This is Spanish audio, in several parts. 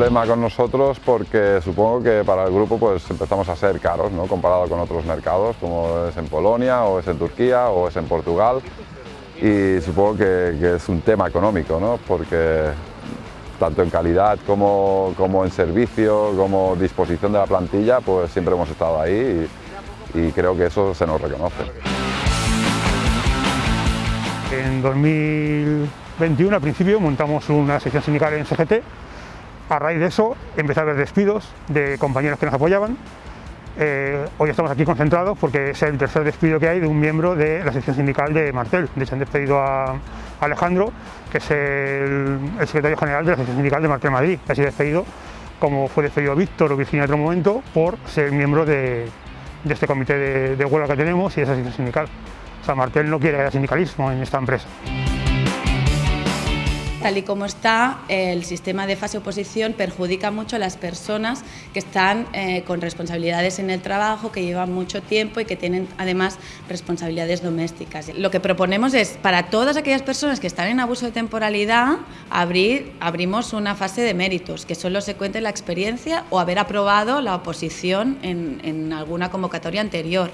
problema con nosotros porque supongo que para el grupo pues empezamos a ser caros, ¿no? comparado con otros mercados como es en Polonia o es en Turquía o es en Portugal y supongo que, es un tema económico, ¿no? porque tanto en calidad como, como, en servicio, como disposición de la plantilla, pues siempre hemos estado ahí y, y creo que eso se nos reconoce. En 2021, al principio, montamos una sección sindical en CGT. A raíz de eso, empecé a haber despidos de compañeros que nos apoyaban. Eh, hoy estamos aquí concentrados porque es el tercer despido que hay de un miembro de la sección sindical de Martel. De hecho, han despedido a Alejandro, que es el, secretario general de la sección sindical de Martel Madrid. Ha sido despedido, como fue despedido Víctor o Virginia en otro momento, por ser miembro de, este comité de, de huelga que tenemos y de esa sección sindical. O sea, Martel no quiere sindicalismo en esta empresa. Tal y como está, el sistema de fase oposición perjudica mucho a las personas que están eh, con responsabilidades en el trabajo, que llevan mucho tiempo y que tienen además responsabilidades domésticas. Lo que proponemos es, para todas aquellas personas que están en abuso de temporalidad, abrir, abrimos una fase de méritos, que solo se cuente la experiencia o haber aprobado la oposición en alguna convocatoria anterior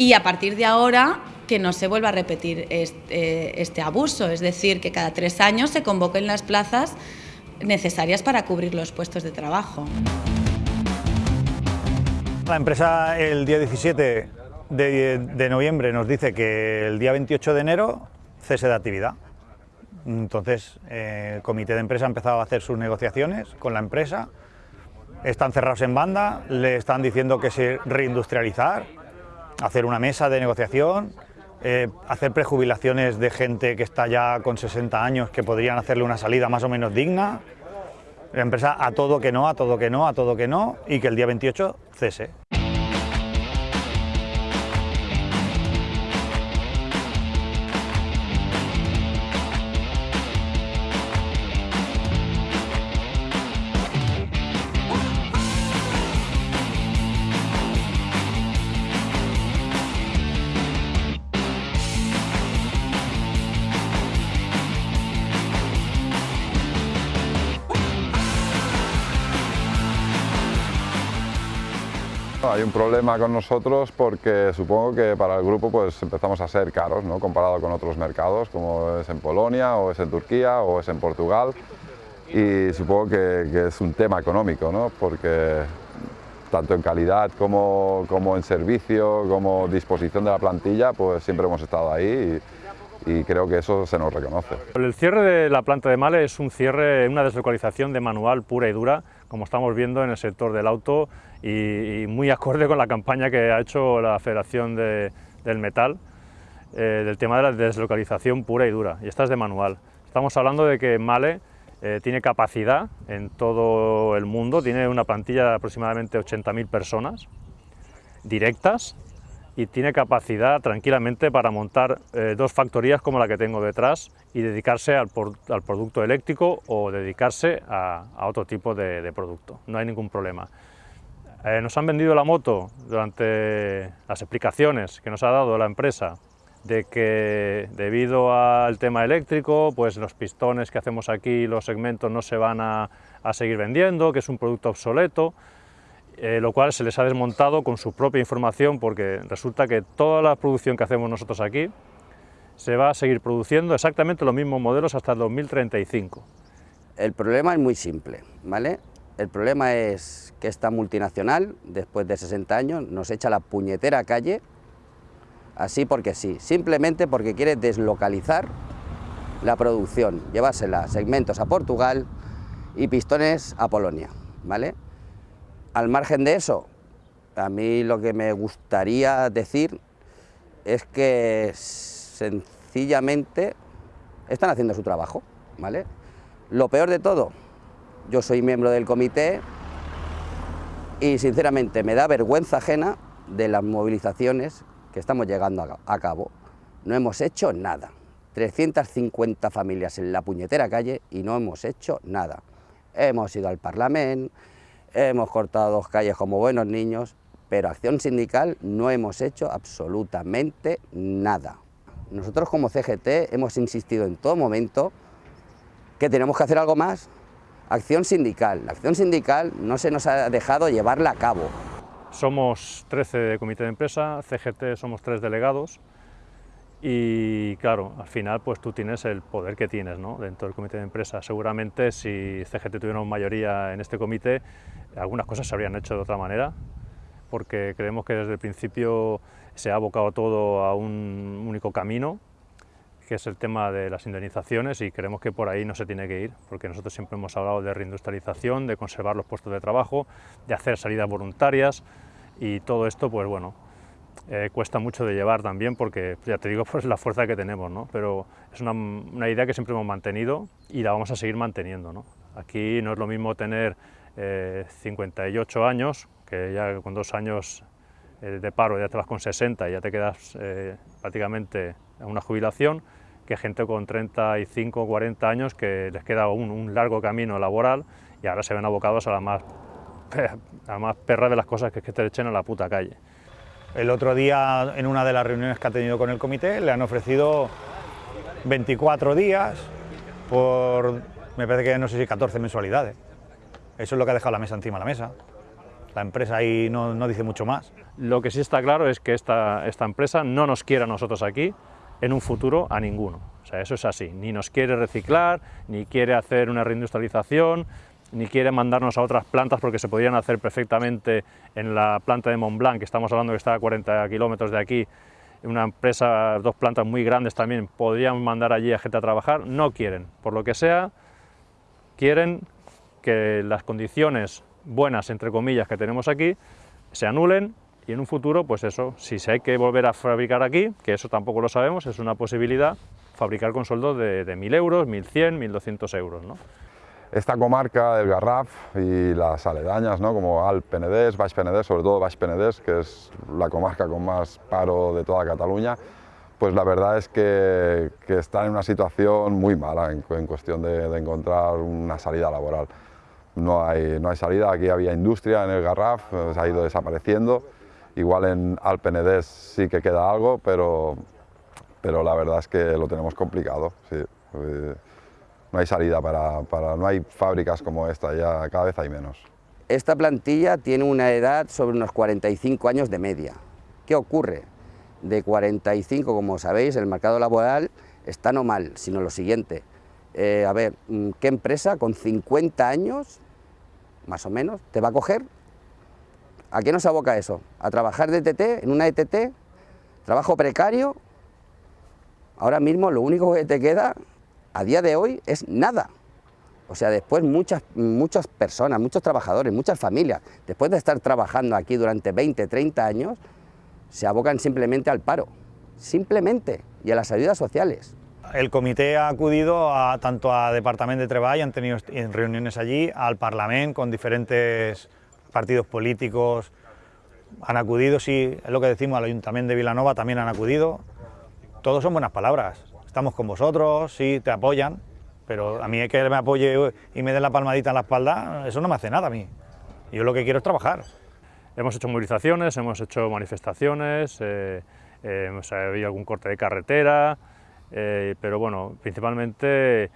y a partir de ahora que no se vuelva a repetir este, este, abuso, es decir, que cada tres años se convoquen las plazas necesarias para cubrir los puestos de trabajo. La empresa el día 17 de, noviembre nos dice que el día 28 de enero cese de actividad. Entonces, eh, el comité de empresa ha empezado a hacer sus negociaciones con la empresa, están cerrados en banda, le están diciendo que se reindustrializar, hacer una mesa de negociación, eh, hacer prejubilaciones de gente que está ya con 60 años que podrían hacerle una salida más o menos digna. La empresa a todo que no, a todo que no, a todo que no y que el día 28 cese. Un problema con nosotros porque supongo que para el grupo pues empezamos a ser caros, ¿no? comparado con otros mercados como es en Polonia o es en Turquía o es en Portugal y supongo que, es un tema económico, ¿no? porque tanto en calidad como, como, en servicio, como disposición de la plantilla, pues siempre hemos estado ahí y, y, creo que eso se nos reconoce. El cierre de la planta de Male es un cierre, una deslocalización de manual pura y dura como estamos viendo en el sector del auto y, muy acorde con la campaña que ha hecho la Federación del Metal eh, del tema de la deslocalización pura y dura, y esta es de manual. Estamos hablando de que Male eh, tiene capacidad en todo el mundo, tiene una plantilla de aproximadamente 80.000 personas directas y tiene capacidad tranquilamente para montar eh, dos factorías como la que tengo detrás y dedicarse al, producto eléctrico o dedicarse a, otro tipo de, producto, no hay ningún problema. Eh, nos han vendido la moto durante las explicaciones que nos ha dado la empresa de que debido al tema eléctrico, pues los pistones que hacemos aquí, los segmentos no se van a seguir vendiendo, que es un producto obsoleto, eh, lo cual se les ha desmontado con su propia información porque resulta que toda la producción que hacemos nosotros aquí se va a seguir produciendo exactamente los mismos modelos hasta el 2035. El problema es muy simple, ¿vale? El problema es que esta multinacional, después de 60 años, nos echa la puñetera calle, así porque sí, simplemente porque quiere deslocalizar la producción, llevársela segmentos a Portugal y pistones a Polonia, ¿vale? Al margen de eso, a mí lo que me gustaría decir es que sencillamente están haciendo su trabajo, ¿vale? Lo peor de todo, yo soy miembro del comité y sinceramente me da vergüenza ajena de las movilizaciones que estamos llegando a cabo. No hemos hecho nada. 350 familias en la puñetera calle y no hemos hecho nada. Hemos ido al Parlamento, hemos cortado dos calles como buenos niños, pero acción sindical no hemos hecho absolutamente nada. Nosotros como CGT hemos insistido en todo momento que tenemos que hacer algo más, acción sindical. La acción sindical no se nos ha dejado llevarla a cabo. Somos 13 de comité de empresa, CGT somos tres delegados y claro, al final pues tú tienes el poder que tienes dentro del comité de empresa. Seguramente si CGT tuviera mayoría en este comité, algunas cosas se habrían hecho de otra manera, porque creemos que desde el principio se ha abocado todo a un único camino, que es el tema de las indemnizaciones y creemos que por ahí no se tiene que ir, porque nosotros siempre hemos hablado de reindustrialización, de conservar los puestos de trabajo, de hacer salidas voluntarias y todo esto, pues bueno, eh, cuesta mucho de llevar también porque, ya te digo, pues la fuerza que tenemos, ¿no? pero es una, una, idea que siempre hemos mantenido y la vamos a seguir manteniendo. ¿no? Aquí no es lo mismo tener eh, 58 años, que ya con dos años eh, de paro ya te vas con 60 y ya te quedas eh, prácticamente en una jubilación, que gente con 35 o 40 años que les queda un, un, largo camino laboral y ahora se ven abocados a la más, a la más perra de las cosas que es que te echen a la puta calle. El otro día, en una de las reuniones que ha tenido con el comité, le han ofrecido 24 días por, me parece que no sé si 14 mensualidades. Eso es lo que ha dejado la mesa encima de la mesa. La empresa ahí no, no dice mucho más. Lo que sí está claro es que esta, esta empresa no nos quiere a nosotros aquí, en un futuro a ninguno. O sea, eso es así. Ni nos quiere reciclar, ni quiere hacer una reindustrialización, ni quiere mandarnos a otras plantas porque se podrían hacer perfectamente en la planta de Montblanc, que estamos hablando que está a 40 kilómetros de aquí, una empresa, dos plantas muy grandes también, podrían mandar allí a gente a trabajar, no quieren, por lo que sea, quieren que las condiciones buenas, entre comillas, que tenemos aquí, se anulen y en un futuro, pues eso, si se hay que volver a fabricar aquí, que eso tampoco lo sabemos, es una posibilidad, fabricar con sueldos de, de 1.000 euros, 1.100, 1.200 euros, ¿no? esta comarca del Garraf y las aledañas, ¿no? como Alt Penedès, Baix Penedès, sobre todo Baix Penedès, que es la comarca con más paro de toda Cataluña, pues la verdad es que, que están en una situación muy mala en, en cuestión de, de, encontrar una salida laboral. No hay, no hay salida, aquí había industria en el Garraf, se ha ido desapareciendo, igual en Alt Penedès sí que queda algo, pero, pero la verdad es que lo tenemos complicado. Sí no hay salida para, para, no hay fábricas como esta, ya cada vez hay menos. Esta plantilla tiene una edad sobre unos 45 años de media. ¿Qué ocurre? De 45, como sabéis, el mercado laboral está no mal, sino lo siguiente. Eh, a ver, ¿qué empresa con 50 años, más o menos, te va a coger? ¿A qué nos aboca eso? ¿A trabajar de ETT, en una ETT? ¿Trabajo precario? Ahora mismo lo único que te queda a día de hoy es nada. O sea, después muchas, muchas personas, muchos trabajadores, muchas familias, después de estar trabajando aquí durante 20, 30 años, se abocan simplemente al paro, simplemente, y a las ayudas sociales. El comité ha acudido a, tanto a Departamento de Treball, han tenido reuniones allí, al Parlamento con diferentes partidos políticos, han acudido, sí, es lo que decimos, al Ayuntamiento de Vilanova también han acudido, todos son buenas palabras, estamos con vosotros, sí, te apoyan, pero a mí es que me apoye y me den la palmadita en la espalda, eso no me hace nada a mí. Yo lo que quiero es trabajar. Hemos hecho movilizaciones, hemos hecho manifestaciones, eh, eh, hemos habido algún corte de carretera, eh, pero bueno, principalmente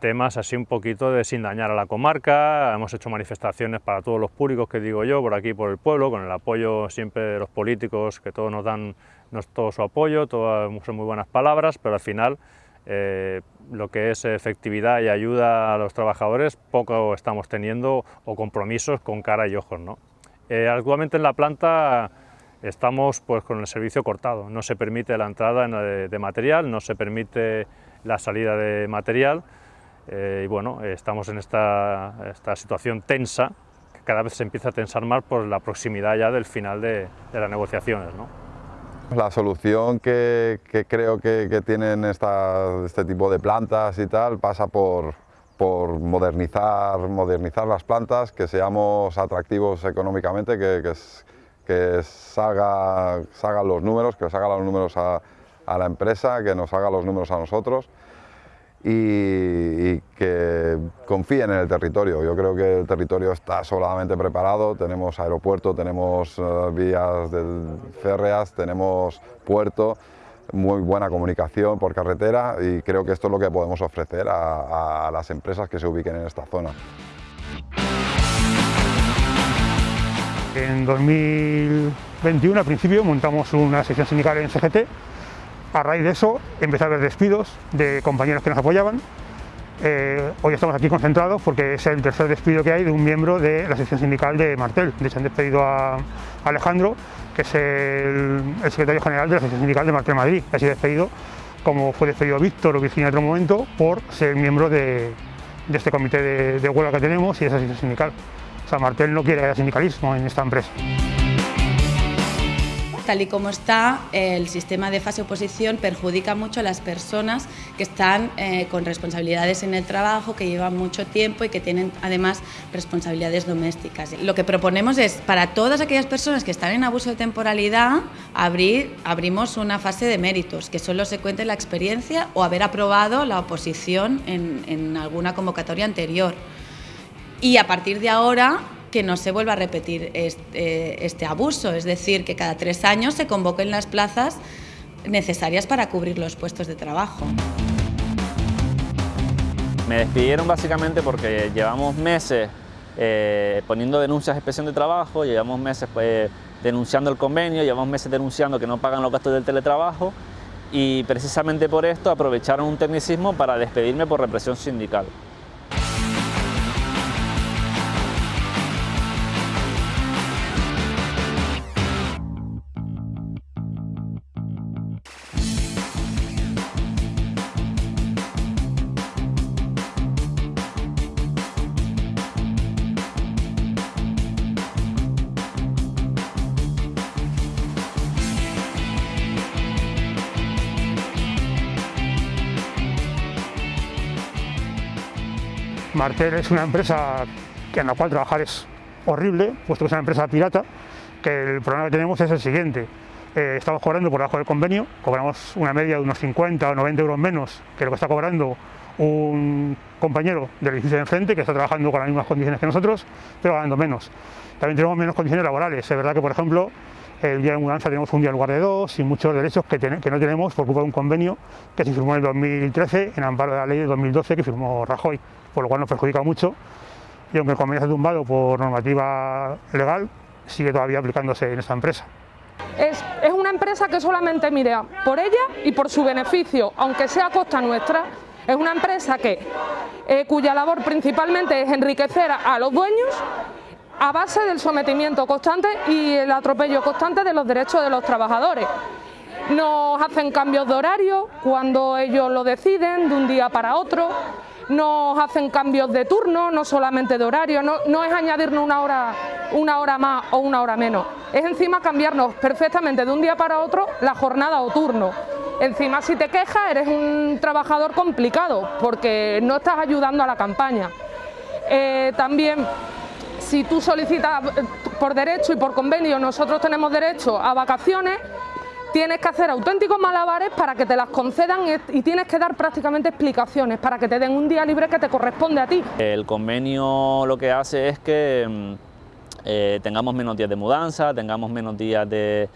temas así un poquito de sin dañar a la comarca, hemos hecho manifestaciones para todos los públicos que digo yo, por aquí por el pueblo, con el apoyo siempre de los políticos que todos nos dan nos, todo su apoyo, todas son muy buenas palabras, pero al final eh, lo que es efectividad y ayuda a los trabajadores poco estamos teniendo o compromisos con cara y ojos. ¿no? Eh, actualmente en la planta estamos pues, con el servicio cortado, no se permite la entrada de, de material, no se permite la salida de material eh, y bueno, estamos en esta, esta, situación tensa, que cada vez se empieza a tensar más por la proximidad ya del final de, las negociaciones. ¿no? La solución que, creo que, que tienen esta, este tipo de plantas y tal pasa por, por modernizar, modernizar las plantas, que seamos atractivos económicamente, que, que, que salga, salgan los números, que salgan los números a, la empresa, que nos haga los números a nosotros y, que confíen en el territorio. Yo creo que el territorio está solamente preparado, tenemos aeropuerto, tenemos uh, vías de férreas, tenemos puerto, muy buena comunicación por carretera y creo que esto es lo que podemos ofrecer a, a las empresas que se ubiquen en esta zona. En 2021, al principio, montamos una sección sindical en CGT. A raíz de eso, empecé a haber despidos de compañeros que nos apoyaban. Eh, hoy estamos aquí concentrados porque es el tercer despido que hay de un miembro de la sección sindical de Martel. De hecho, han despedido a Alejandro, que es el, secretario general de la sección sindical de Martel Madrid. Ha sido despedido, como fue despedido Víctor o Virginia en otro momento, por ser miembro de, este comité de, de huelga que tenemos y de esa sección sindical. Martel no quiere sindicalismo en esta empresa. Tal y como está, el sistema de fase oposición perjudica mucho a las personas que están eh, con responsabilidades en el trabajo, que llevan mucho tiempo y que tienen además responsabilidades domésticas. Lo que proponemos es, para todas aquellas personas que están en abuso de temporalidad, abrir, abrimos una fase de méritos, que solo se cuente la experiencia o haber aprobado la oposición en, en alguna convocatoria anterior y a partir de ahora que no se vuelva a repetir este, este, abuso, es decir, que cada tres años se convoquen las plazas necesarias para cubrir los puestos de trabajo. Me despidieron básicamente porque llevamos meses eh, poniendo denuncias de inspección de trabajo, llevamos meses pues, denunciando el convenio, llevamos meses denunciando que no pagan los gastos del teletrabajo y precisamente por esto aprovecharon un tecnicismo para despedirme por represión sindical. Martel es una empresa en la cual trabajar es horrible, puesto que es una empresa pirata, que el problema que tenemos es el siguiente. Eh, estamos cobrando por debajo del convenio, cobramos una media de unos 50 o 90 euros menos que lo que está cobrando un compañero del edificio de enfrente que está trabajando con las mismas condiciones que nosotros, pero ganando menos. También tenemos menos condiciones laborales. Es verdad que, por ejemplo, el día de mudanza tenemos un día en lugar de dos y muchos derechos que, no tenemos por culpa de un convenio que se firmó en el 2013 en amparo de la ley de 2012 que firmó Rajoy por lo cual nos perjudica mucho y aunque el convenio ha tumbado por normativa legal, sigue todavía aplicándose en esta empresa. Es, es, una empresa que solamente mira por ella y por su beneficio, aunque sea a costa nuestra. Es una empresa que, eh, cuya labor principalmente es enriquecer a los dueños a base del sometimiento constante y el atropello constante de los derechos de los trabajadores. Nos hacen cambios de horario cuando ellos lo deciden, de un día para otro nos hacen cambios de turno, no solamente de horario, no, es añadirnos una hora, una hora más o una hora menos, es encima cambiarnos perfectamente de un día para otro la jornada o turno. Encima si te quejas eres un trabajador complicado porque no estás ayudando a la campaña. Eh, también si tú solicitas eh, por derecho y por convenio, nosotros tenemos derecho a vacaciones, tienes que hacer auténticos malabares para que te las concedan y tienes que dar prácticamente explicaciones para que te den un día libre que te corresponde a ti. El convenio lo que hace es que mm, eh, tengamos menos días de mudanza, tengamos menos días de,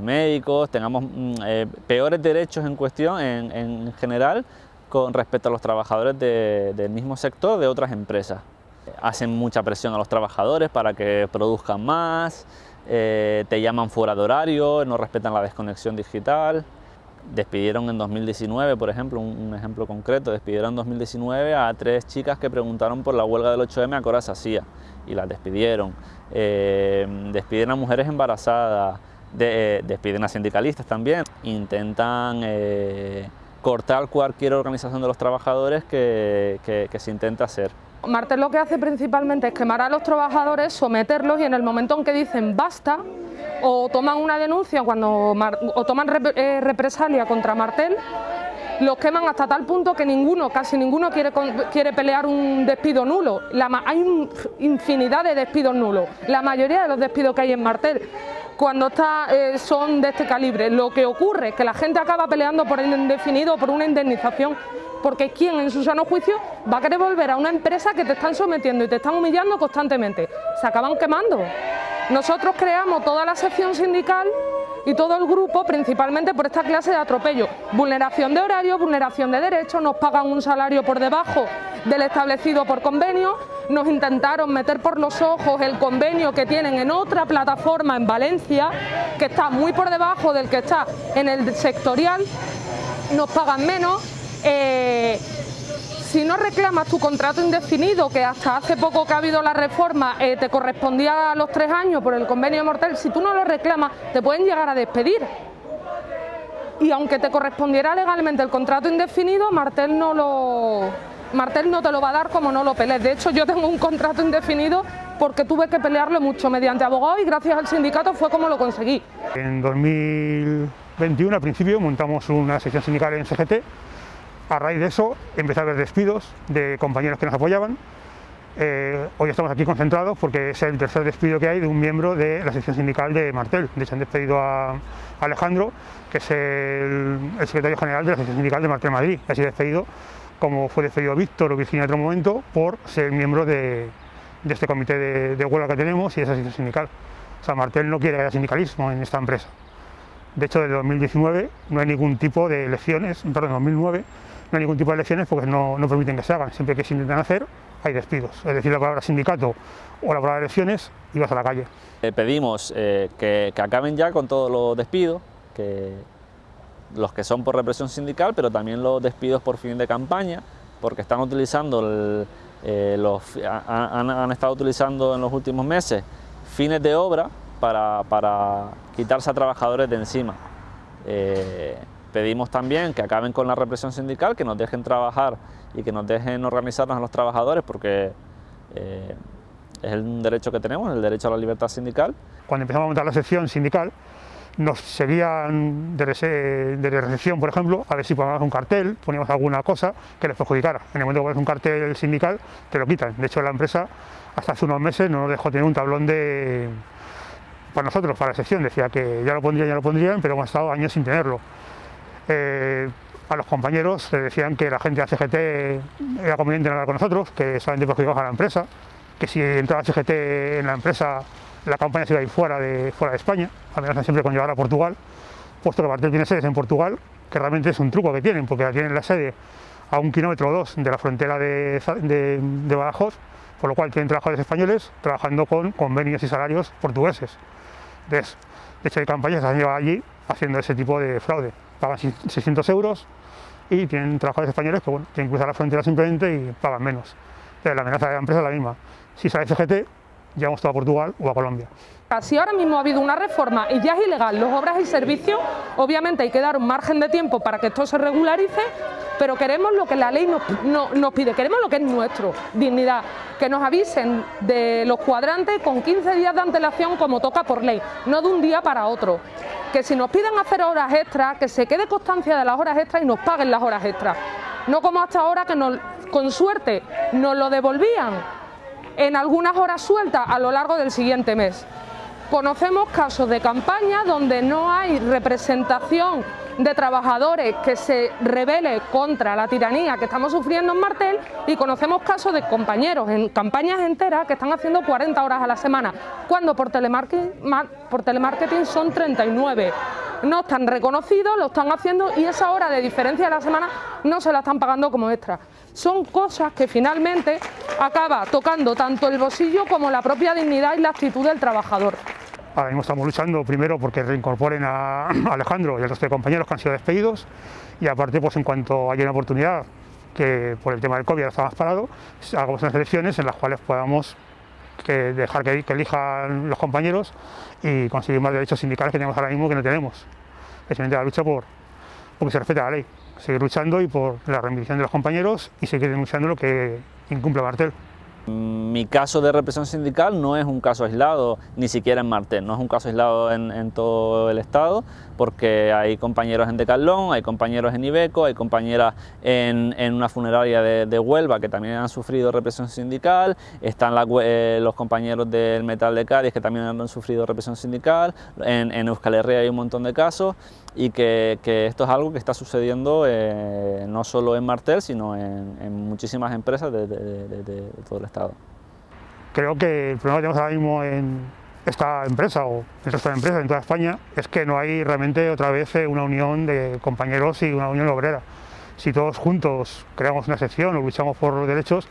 médicos, tengamos mm, eh, peores derechos en cuestión en, general con respecto a los trabajadores del mismo sector de otras empresas. Hacen mucha presión a los trabajadores para que produzcan más, eh, te llaman fuera de horario, no respetan la desconexión digital. Despidieron en 2019, por ejemplo, un, ejemplo concreto, despidieron en 2019 a tres chicas que preguntaron por la huelga del 8M a qué y las despidieron. Eh, despiden a mujeres embarazadas, eh, despiden a sindicalistas también. Intentan cortar cualquier organización de los trabajadores que se intenta hacer. Martel lo que hace principalmente es quemar a los trabajadores, someterlos y en el momento en que dicen basta o toman una denuncia cuando o toman eh, represalia contra Martel, los queman hasta tal punto que ninguno, casi ninguno quiere, quiere pelear un despido nulo. hay infinidad de despidos nulos. La mayoría de los despidos que hay en Martel cuando está, eh, son de este calibre. Lo que ocurre es que la gente acaba peleando por el indefinido por una indemnización porque ¿quién en su sano juicio va a querer volver a una empresa que te están sometiendo y te están humillando constantemente? Se acaban quemando. Nosotros creamos toda la sección sindical y todo el grupo principalmente por esta clase de atropello. Vulneración de horario, vulneración de derechos, nos pagan un salario por debajo del establecido por convenio, nos intentaron meter por los ojos el convenio que tienen en otra plataforma en Valencia, que está muy por debajo del que está en el sectorial, nos pagan menos. Eh, si no reclamas tu contrato indefinido, que hasta hace poco que ha habido la reforma eh, te correspondía a los tres años por el convenio mortal, si tú no lo reclamas te pueden llegar a despedir. Y aunque te correspondiera legalmente el contrato indefinido, Martel no lo, Martel no te lo va a dar como no lo pelees. De hecho, yo tengo un contrato indefinido porque tuve que pelearlo mucho mediante abogado y gracias al sindicato fue como lo conseguí. En 2021, al principio, montamos una sección sindical en CGT a raíz de eso empezó a haber despidos de compañeros que nos apoyaban. Eh, hoy estamos aquí concentrados porque es el tercer despido que hay de un miembro de la sección sindical de Martel. De hecho han despedido a Alejandro, que es el, secretario general de la sección sindical de Martel Madrid. Ha sido despedido como fue despedido Víctor o Virginia en otro momento por ser miembro de, este comité de, huelga que tenemos y de esa sección sindical. Martel no quiere sindicalismo en esta empresa. De hecho, desde 2019 no hay ningún tipo de elecciones, perdón, 2009 no hay ningún tipo de elecciones porque no, permiten que se hagan. Siempre que se intentan hacer, hay despidos. Es decir, la palabra sindicato o la palabra elecciones y vas a la calle. Eh, pedimos eh, que, acaben ya con todos los despidos, que los que son por represión sindical, pero también los despidos por fin de campaña, porque están utilizando, eh, los, han, estado utilizando en los últimos meses fines de obra para, para quitarse a trabajadores de encima. Pedimos también que acaben con la represión sindical, que nos dejen trabajar y que nos dejen organizarnos a los trabajadores porque eh, es un derecho que tenemos, el derecho a la libertad sindical. Cuando empezamos a montar la sección sindical, nos seguían de, recepción, por ejemplo, a ver si poníamos un cartel, poníamos alguna cosa que les perjudicara. En el momento que pones un cartel sindical, te lo quitan. De hecho, la empresa hasta hace unos meses no nos dejó tener un tablón de para nosotros, para la sección. Decía que ya lo pondrían, ya lo pondrían, pero hemos estado años sin tenerlo. Eh, a los compañeros les decían que la gente de CGT era conveniente hablar con nosotros, que solamente perjudicaba a la empresa, que si entraba CGT en la empresa la campaña se iba a ir fuera de, fuera de España, amenazan siempre con llevar a Portugal, puesto que Martel tiene sedes en Portugal, que realmente es un truco que tienen, porque tienen la sede a un kilómetro o dos de la frontera de, de, Badajoz, por lo cual tienen trabajadores españoles trabajando con convenios y salarios portugueses. de hecho, hay campañas que se han llevado allí haciendo ese tipo de fraude pagan 600 euros y tienen trabajadores españoles que bueno, tienen que cruzar la frontera simplemente y pagan menos. Pero la amenaza de la empresa es la misma. Si sale CGT, llevamos todo a Portugal o a Colombia. Si ahora mismo ha habido una reforma y ya es ilegal los obras y servicios, obviamente hay que dar un margen de tiempo para que esto se regularice, pero queremos lo que la ley nos, nos pide, queremos lo que es nuestro, dignidad, que nos avisen de los cuadrantes con 15 días de antelación como toca por ley, no de un día para otro que si nos piden hacer horas extras, que se quede constancia de las horas extras y nos paguen las horas extras. No como hasta ahora que con suerte nos lo devolvían en algunas horas sueltas a lo largo del siguiente mes. Conocemos casos de campaña donde no hay representación de trabajadores que se rebele contra la tiranía que estamos sufriendo en Martel y conocemos casos de compañeros en campañas enteras que están haciendo 40 horas a la semana, cuando por telemarketing, por telemarketing son 39 no están reconocidos, lo están haciendo y esa hora de diferencia de la semana no se la están pagando como extra. Son cosas que finalmente acaba tocando tanto el bolsillo como la propia dignidad y la actitud del trabajador. Ahora mismo estamos luchando primero porque reincorporen a Alejandro y al resto de compañeros que han sido despedidos y aparte pues en cuanto haya una oportunidad que por el tema del COVID está más parado, hagamos unas elecciones en las cuales podamos dejar que, elijan los compañeros y conseguir más derechos sindicales que tenemos ahora mismo que no tenemos. Especialmente la lucha por porque se respeta la ley, seguir luchando y por la reivindicación de los compañeros y seguir denunciando lo que incumple Martel. Mi caso de represión sindical no es un caso aislado, ni siquiera en Martel, no es un caso aislado en, todo el estado, porque hay compañeros en Decalón, hay compañeros en Ibeco, hay compañeras en, una funeraria de, Huelva que también han sufrido represión sindical, están eh, los compañeros del Metal de Cádiz que también han sufrido represión sindical, en, en Euskal Herria hay un montón de casos y que, esto es algo que está sucediendo eh, no solo en Martel, sino en, muchísimas empresas de, todo el Estado. Creo que el problema que tenemos ahora mismo en, esta empresa o el resto de empresas en toda España es que no hay realmente otra vez eh, una unión de compañeros y una unión obrera. Si todos juntos creamos una sección o luchamos por los derechos,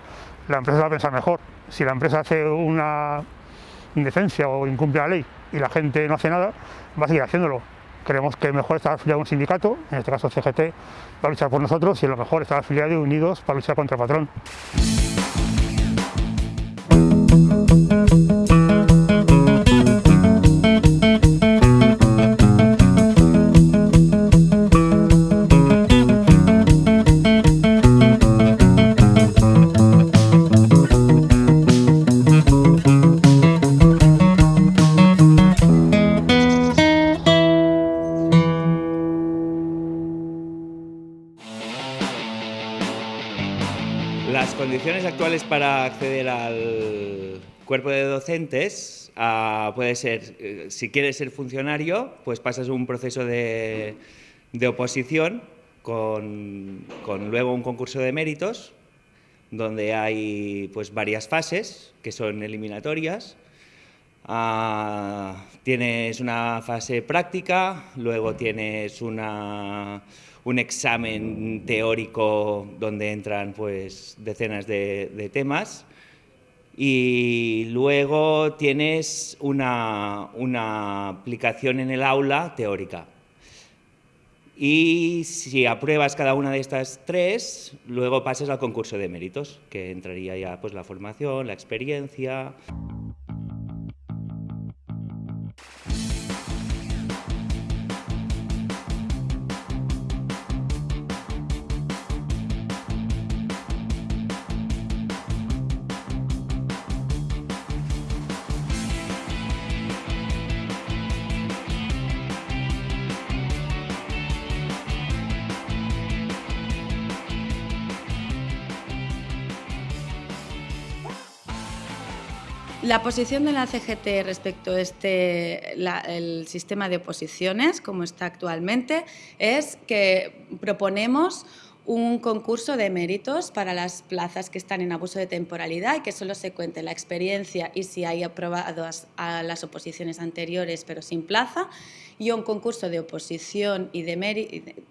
la empresa va a pensar mejor. Si la empresa hace una indecencia o incumple la ley y la gente no hace nada, va a seguir haciéndolo. Creemos que mejor estar afiliado a un sindicato, en este caso CGT, va a luchar por nosotros y lo mejor estar afiliado y unidos para luchar contra el patrón. Actuales para acceder al cuerpo de docentes puede ser, eh, si quieres ser funcionario, pues pasas un proceso de, de oposición con, con luego un concurso de méritos donde hay pues varias fases que son eliminatorias. Ah, tienes una fase práctica, luego tienes una, un examen teórico donde entran pues, decenas de, temas y luego tienes una, una aplicación en el aula teórica. Y si apruebas cada una de estas tres, luego pasas al concurso de méritos, que entraría ya pues, la formación, la experiencia. La posición de la CGT respecto a este, el sistema de oposiciones, como está actualmente, es que proponemos un concurso de méritos para las plazas que están en abuso de temporalidad y que solo se cuente la experiencia y si hay aprobados a las oposiciones anteriores pero sin plaza y un concurso de oposición y de,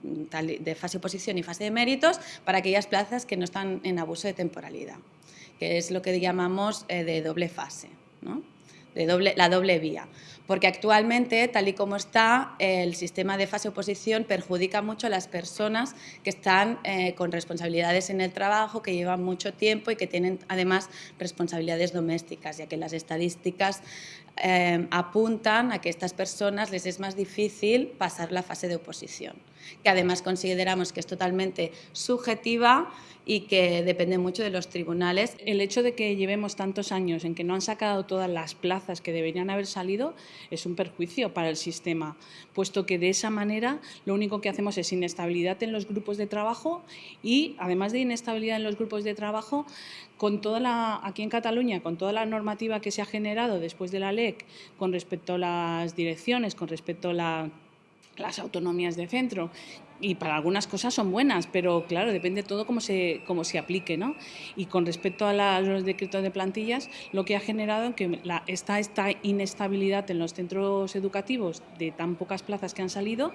de, oposición y fase de méritos para aquellas plazas que no están en abuso de temporalidad que es lo que llamamos eh, de doble fase, ¿no? de doble, la doble vía. Porque actualmente, tal y como está, el sistema de fase oposición perjudica mucho a las personas que están eh, con responsabilidades en el trabajo, que llevan mucho tiempo y que tienen además responsabilidades domésticas, ya que las estadísticas eh, apuntan a que a estas personas les es más difícil pasar la fase de oposición, que además consideramos que es totalmente subjetiva y que depende mucho de los tribunales. El hecho de que llevemos tantos años en que no han sacado todas las plazas que deberían haber salido es un perjuicio para el sistema, puesto que de esa manera lo único que hacemos es inestabilidad en los grupos de trabajo y, además de inestabilidad en los grupos de trabajo, con toda la, aquí en Cataluña, con toda la normativa que se ha generado después de la Con respecto a las direcciones, con respecto a la las autonomías de centro y para algunas cosas son buenas, pero claro, depende todo cómo se, cómo se aplique. ¿no? Y con respecto a la- los decretos de plantillas, lo que ha generado que la, esta, esta inestabilidad en los centros educativos de tan pocas plazas que han salido,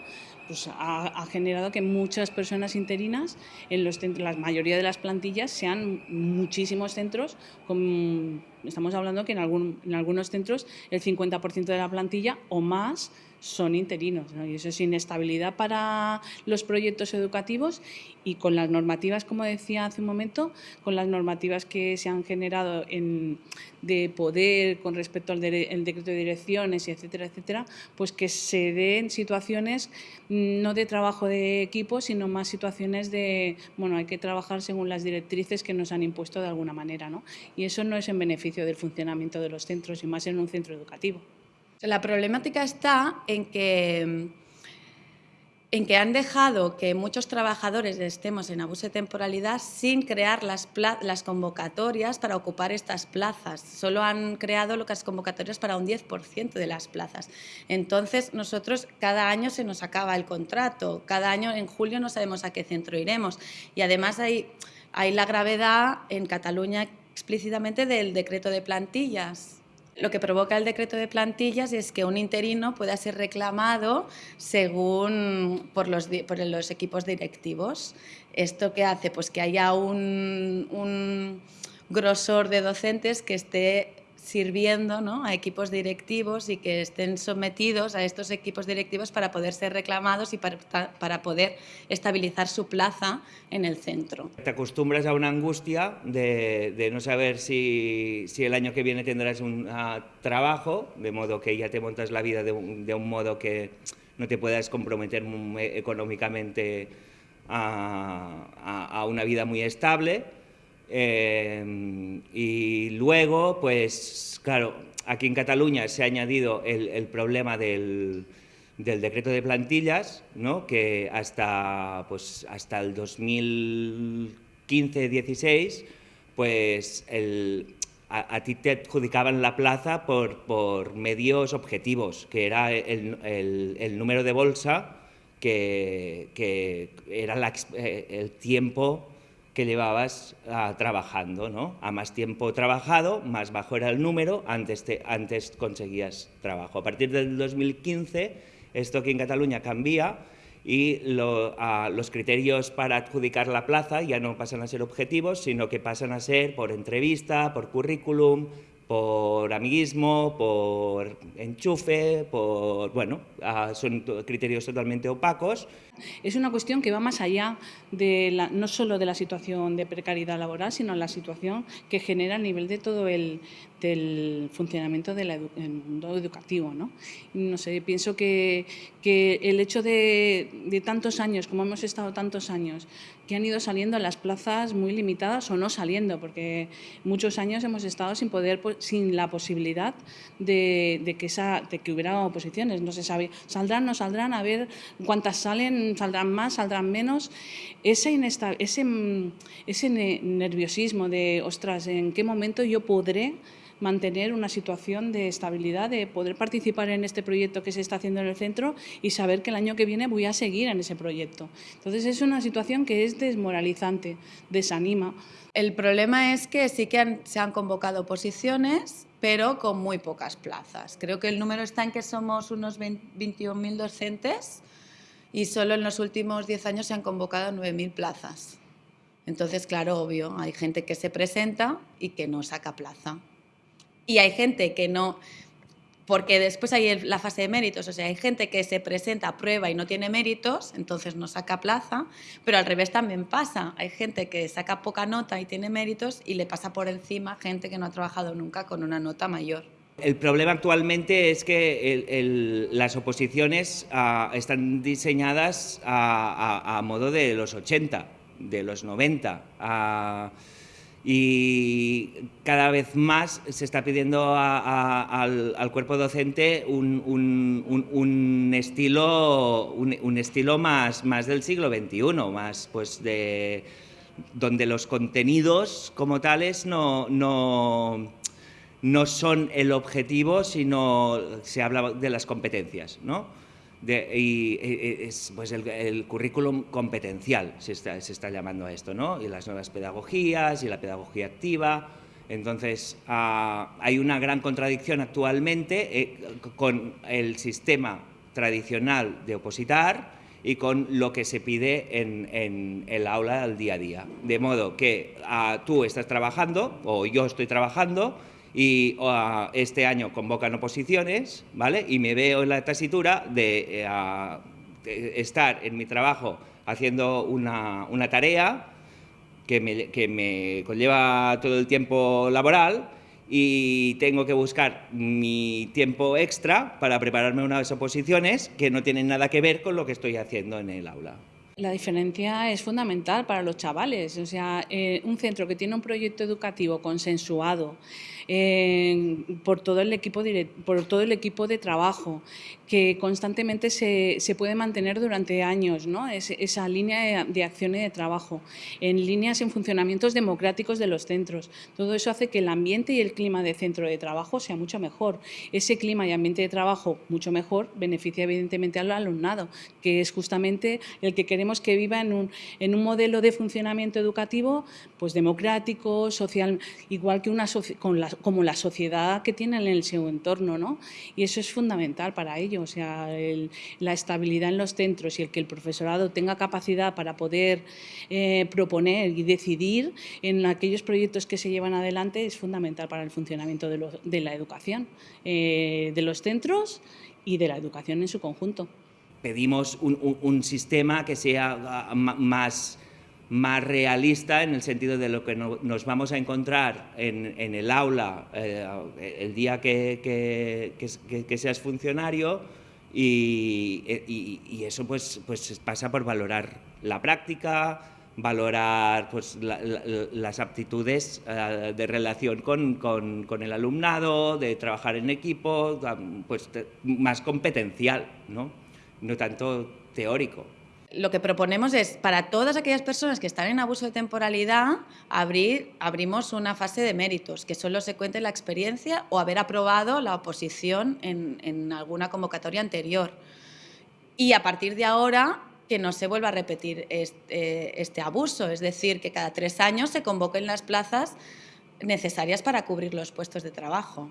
pues ha, ha generado que muchas personas interinas en los centros, la mayoría de las plantillas sean muchísimos centros con estamos hablando que en, algún- en algunos centros el 50% de la plantilla o más son interinos. ¿no? Y eso es inestabilidad para los proyectos educativos y con las normativas, como decía hace un momento, con las normativas que se han generado en, de poder con respecto al el decreto de direcciones, y etcétera, etcétera, pues que se den situaciones mm, no de trabajo de equipo, sino más situaciones de, bueno, hay que trabajar según las directrices que nos han impuesto de alguna manera. ¿no? Y eso no es en beneficio del funcionamiento de los centros y más en un centro educativo. La problemática está en que, en que han dejado que muchos trabajadores estemos en abuso de temporalidad sin crear las, convocatorias para ocupar estas plazas. Solo han creado las convocatorias para un 10% de las plazas. Entonces, nosotros cada año se nos acaba el contrato, cada año en julio no sabemos a qué centro iremos. Y además hay la gravedad en Cataluña explícitamente del decreto de plantillas lo que provoca el decreto de plantillas es que un interino pueda ser reclamado según por los, por los equipos directivos. ¿Esto qué hace? Pues que haya un, un grosor de docentes que esté sirviendo ¿no? a equipos directivos y que estén sometidos a estos equipos directivos para poder ser reclamados y para, para, poder estabilizar su plaza en el centro. Te acostumbras a una angustia de, de no saber si, si, el año que viene tendrás un uh, trabajo, de modo que ya te montas la vida de un, de un modo que no te puedas comprometer económicamente a, a, a una vida muy estable eh, y luego, pues claro, aquí en Cataluña se ha añadido el, problema del, decreto de plantillas, ¿no? que hasta, pues, hasta el 2015-16, pues a, ti te adjudicaban la plaza por, medios objetivos, que era el, número de bolsa, que, que era eh, el tiempo que llevabas ah, trabajando, ¿no? A más tiempo trabajado, más bajo era el número, antes, te, antes conseguías trabajo. A partir del 2015, esto aquí en Cataluña cambia y los criterios para adjudicar la plaza ya no pasan a ser objetivos, sino que pasan a ser por entrevista, por currículum, por amiguismo, por enchufe, por, bueno, ah, son criterios totalmente opacos. Es una cuestión que va más allá de la, no solo de la situación de precariedad laboral, sino la situación que genera a nivel de todo el del funcionamiento del mundo educativo. ¿no? no sé, pienso que, que el hecho de, de tantos años, como hemos estado tantos años, que han ido saliendo las plazas muy limitadas o no saliendo, porque muchos años hemos estado sin poder, sin la posibilidad de, de que, esa, de que hubiera oposiciones. No se sabe, saldrán, no saldrán, a ver cuántas salen, saldrán más, saldrán menos. Ese, ese, ese nerviosismo de, ostras, ¿en qué momento yo podré mantener una situación de estabilidad, de poder participar en este proyecto que se está haciendo en el centro y saber que el año que viene voy a seguir en ese proyecto. Entonces es una situación que es desmoralizante, desanima. El problema es que sí que se han convocado posiciones, pero con muy pocas plazas. Creo que el número está en que somos unos 21.000 docentes y solo en los últimos 10 años se han convocado 9.000 plazas. Entonces, claro, obvio, hay gente que se presenta y que no saca plaza y hay gente que no, porque después hay la fase de méritos, o sea, hay gente que se presenta a prueba y no tiene méritos, entonces no saca plaza, pero al revés también pasa, hay gente que saca poca nota y tiene méritos y le pasa por encima gente que no ha trabajado nunca con una nota mayor. El problema actualmente es que las oposiciones ah, están diseñadas a, modo de los 80, de los 90 y cada vez más se está pidiendo al, cuerpo docente un, estilo, un, estilo más, más del siglo XXI, más pues de, donde los contenidos como tales no, no, no son el objetivo, sino se habla de las competencias. ¿no? Y es pues el, currículum competencial, se está, se está, llamando a esto, ¿no? Y las nuevas pedagogías y la pedagogía activa. Entonces, ah, hay una gran contradicción actualmente eh, con el sistema tradicional de opositar y con lo que se pide en, en el aula al día a día. De modo que ah, tú estás trabajando, o yo estoy trabajando, y este año convocan oposiciones, ¿vale? Y me veo en la tesitura de, eh, estar en mi trabajo haciendo una, tarea que me, que me conlleva todo el tiempo laboral y tengo que buscar mi tiempo extra para prepararme unas oposiciones que no tienen nada que ver con lo que estoy haciendo en el aula. La diferencia es fundamental para los chavales. O sea, eh, un centro que tiene un proyecto educativo consensuado eh, por, todo el equipo por todo el equipo de trabajo, que constantemente se, se puede mantener durante años, ¿no? esa línea de, acción y de trabajo, en líneas en funcionamientos democráticos de los centros. Todo eso hace que el ambiente y el clima de centro de trabajo sea mucho mejor. Ese clima y ambiente de trabajo mucho mejor beneficia evidentemente al alumnado, que es justamente el que queremos que viva en un, en un modelo de funcionamiento educativo pues democrático, social, igual que una con la como la sociedad que tienen en su entorno, ¿no? Y eso es fundamental para ello, o sea, la estabilidad en los centros y el que el profesorado tenga capacidad para poder eh, proponer y decidir en aquellos proyectos que se llevan adelante es fundamental para el funcionamiento de, la educación, eh, de los centros y de la educación en su conjunto. Pedimos un sistema que sea ah, más más realista en el sentido de lo que nos vamos a encontrar en, el aula eh, el día que, seas funcionario y, eso pues, pues pasa por valorar la práctica, valorar pues, las aptitudes eh, de relación con, el alumnado, de trabajar en equipo, pues más competencial, no, no tanto teórico lo que proponemos es, para todas aquellas personas que están en abuso de temporalidad, abrir, abrimos una fase de méritos, que solo se cuente la experiencia o haber aprobado la oposición en, alguna convocatoria anterior. Y a partir de ahora, que no se vuelva a repetir este, este abuso, es decir, que cada tres años se convoquen las plazas necesarias para cubrir los puestos de trabajo.